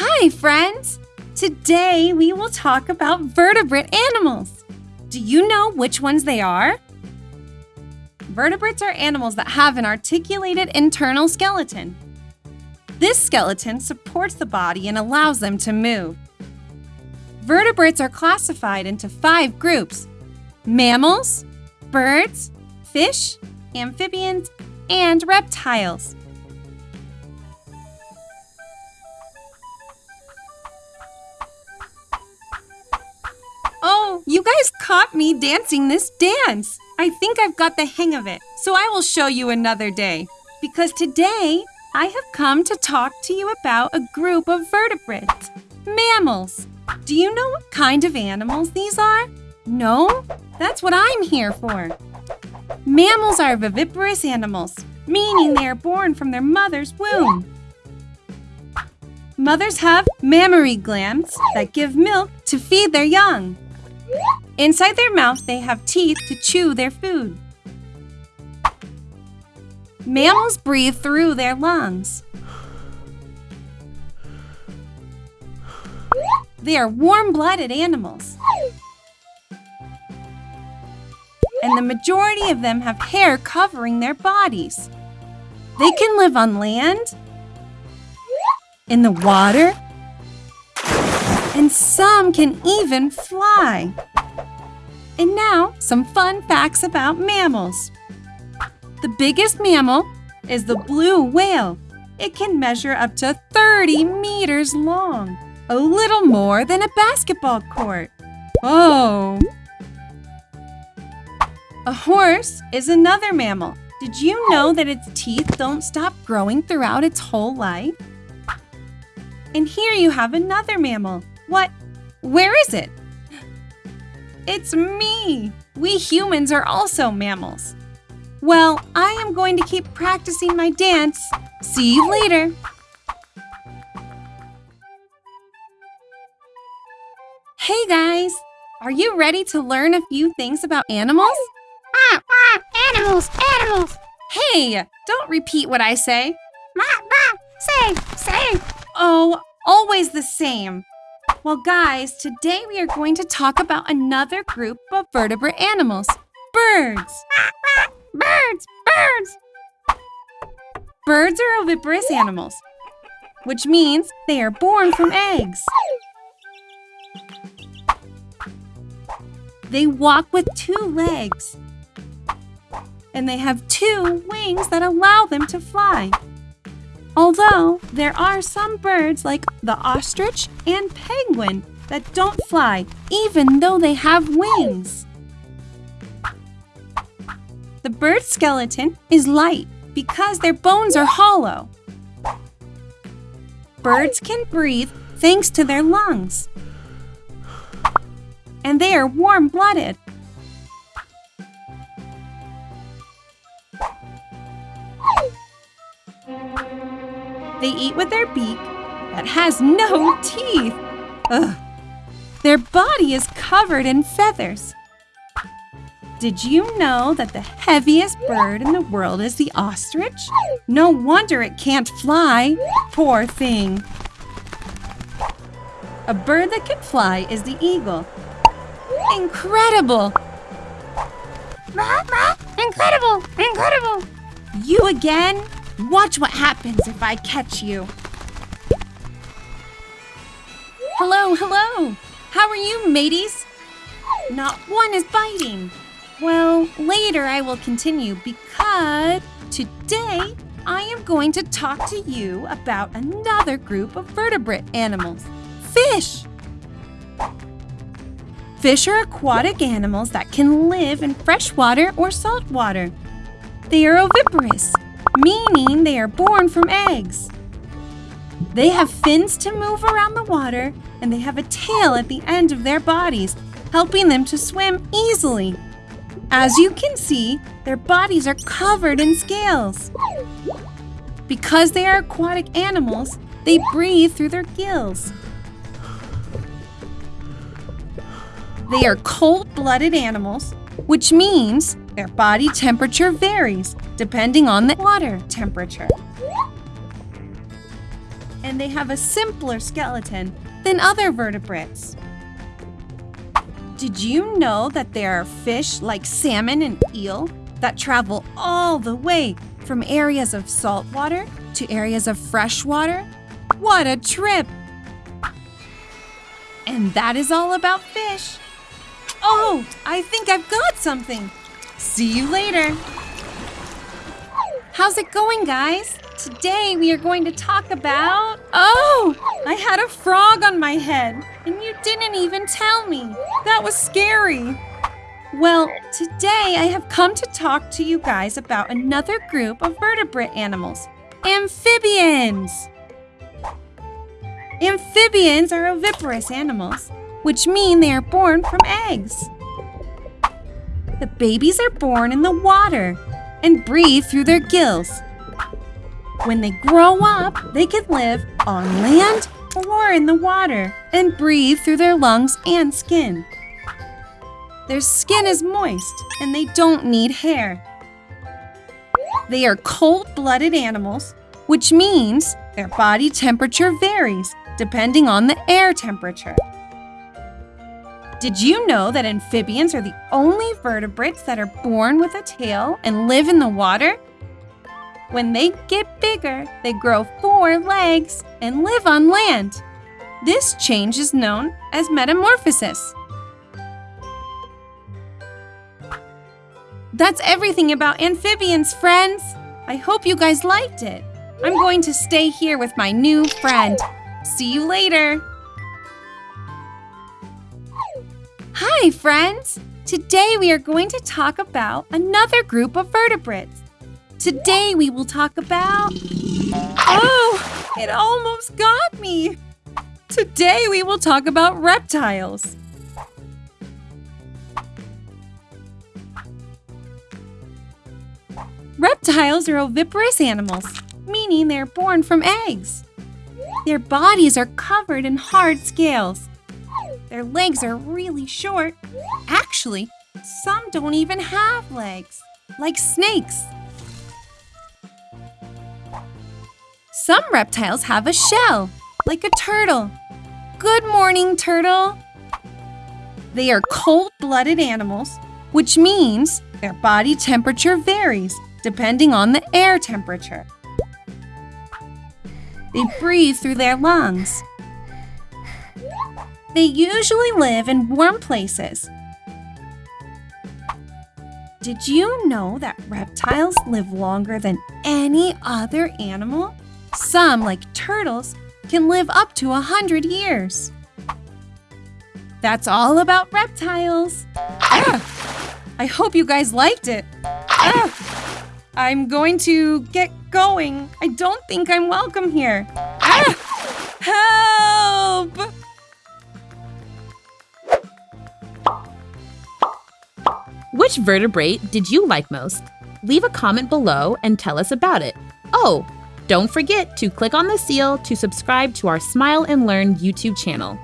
Hi, friends! Today we will talk about vertebrate animals. Do you know which ones they are? Vertebrates are animals that have an articulated internal skeleton. This skeleton supports the body and allows them to move. Vertebrates are classified into five groups mammals, birds, fish, amphibians, and reptiles. You guys caught me dancing this dance. I think I've got the hang of it, so I will show you another day. Because today, I have come to talk to you about a group of vertebrates, mammals. Do you know what kind of animals these are? No? That's what I'm here for. Mammals are viviparous animals, meaning they are born from their mother's womb. Mothers have mammary glands that give milk to feed their young. Inside their mouth, they have teeth to chew their food. Mammals breathe through their lungs. They are warm-blooded animals. And the majority of them have hair covering their bodies. They can live on land, in the water, and some can even fly. And now, some fun facts about mammals. The biggest mammal is the blue whale. It can measure up to 30 meters long, a little more than a basketball court. Oh! A horse is another mammal. Did you know that its teeth don't stop growing throughout its whole life? And here you have another mammal. What? Where is it? It's me! We humans are also mammals. Well, I am going to keep practicing my dance. See you later. Hey guys! Are you ready to learn a few things about animals? Ah, ah, animals, animals. Hey, don't repeat what I say. Ma, ma, say, say. Oh, always the same. Well, guys, today we are going to talk about another group of vertebrate animals birds. Birds, birds. Birds are oviparous animals, which means they are born from eggs. They walk with two legs, and they have two wings that allow them to fly. Although there are some birds like the ostrich and penguin that don't fly even though they have wings. The bird skeleton is light because their bones are hollow. Birds can breathe thanks to their lungs. And they are warm-blooded. They eat with their beak that has no teeth. Ugh. Their body is covered in feathers. Did you know that the heaviest bird in the world is the ostrich? No wonder it can't fly. Poor thing. A bird that can fly is the eagle. Incredible! Ma, ma, incredible, incredible. You again? Watch what happens if I catch you. Hello, hello. How are you, mateys? Not one is biting. Well, later I will continue because today I am going to talk to you about another group of vertebrate animals fish. Fish are aquatic animals that can live in fresh water or salt water. They are oviparous, meaning they are born from eggs. They have fins to move around the water, and they have a tail at the end of their bodies, helping them to swim easily. As you can see, their bodies are covered in scales. Because they are aquatic animals, they breathe through their gills. They are cold-blooded animals, which means their body temperature varies depending on the water temperature. and they have a simpler skeleton than other vertebrates. Did you know that there are fish like salmon and eel that travel all the way from areas of salt water to areas of fresh water? What a trip! And that is all about fish. Oh, I think I've got something. See you later. How's it going, guys? Today we are going to talk about. Oh, I had a frog on my head, and you didn't even tell me. That was scary. Well, today I have come to talk to you guys about another group of vertebrate animals amphibians. Amphibians are oviparous animals, which mean they are born from eggs. The babies are born in the water and breathe through their gills. When they grow up, they can live on land or in the water and breathe through their lungs and skin. Their skin is moist and they don't need hair. They are cold blooded animals, which means their body temperature varies depending on the air temperature. Did you know that amphibians are the only vertebrates that are born with a tail and live in the water? When they get bigger, they grow four legs and live on land. This change is known as metamorphosis. That's everything about amphibians, friends. I hope you guys liked it. I'm going to stay here with my new friend. See you later. Hi, friends. Today we are going to talk about another group of vertebrates. Today we will talk about. Oh, it almost got me. Today we will talk about reptiles. Reptiles are oviparous animals, meaning they're born from eggs. Their bodies are covered in hard scales. Their legs are really short. Actually, some don't even have legs, like snakes. Some reptiles have a shell, like a turtle. Good morning, turtle. They are cold blooded animals, which means their body temperature varies depending on the air temperature. They breathe through their lungs. They usually live in warm places. Did you know that reptiles live longer than any other animal? Some, like turtles, can live up to a 100 years. That's all about reptiles. Ah, I hope you guys liked it. Ah, I'm going to get going. I don't think I'm welcome here. Ah, help! Which vertebrate did you like most? Leave a comment below and tell us about it. Oh, don't forget to click on the seal to subscribe to our Smile and Learn YouTube channel.